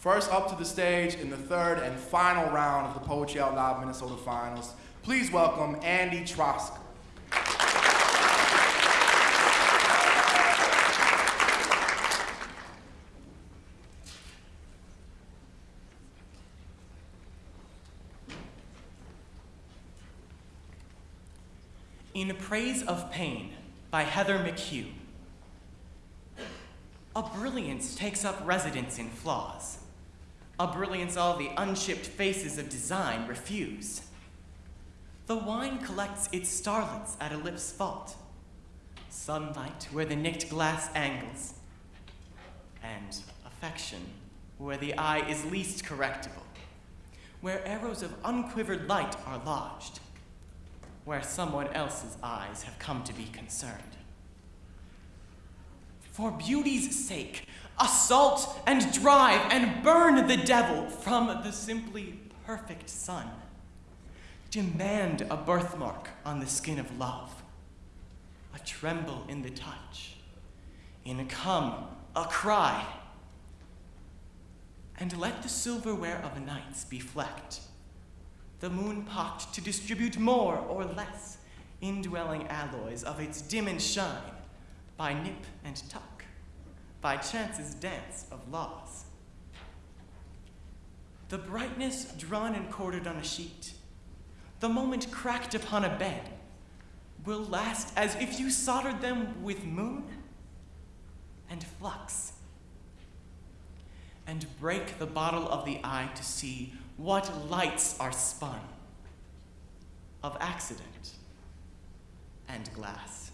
First up to the stage in the third and final round of the Poetry Out Loud Minnesota Finals, please welcome Andy Trosker. In Praise of Pain by Heather McHugh. A brilliance takes up residence in flaws. A brilliance all the unshipped faces of design refuse. The wine collects its starlets at a lip's fault. Sunlight where the nicked glass angles. And affection where the eye is least correctable. Where arrows of unquivered light are lodged where someone else's eyes have come to be concerned. For beauty's sake, assault and drive and burn the devil from the simply perfect sun. Demand a birthmark on the skin of love, a tremble in the touch, in a come, a cry. And let the silverware of nights be flecked the moon pocked to distribute more or less indwelling alloys of its dim and shine by nip and tuck, by chance's dance of laws. The brightness drawn and corded on a sheet, the moment cracked upon a bed, will last as if you soldered them with moon and flux. And break the bottle of the eye to see what lights are spun of accident and glass.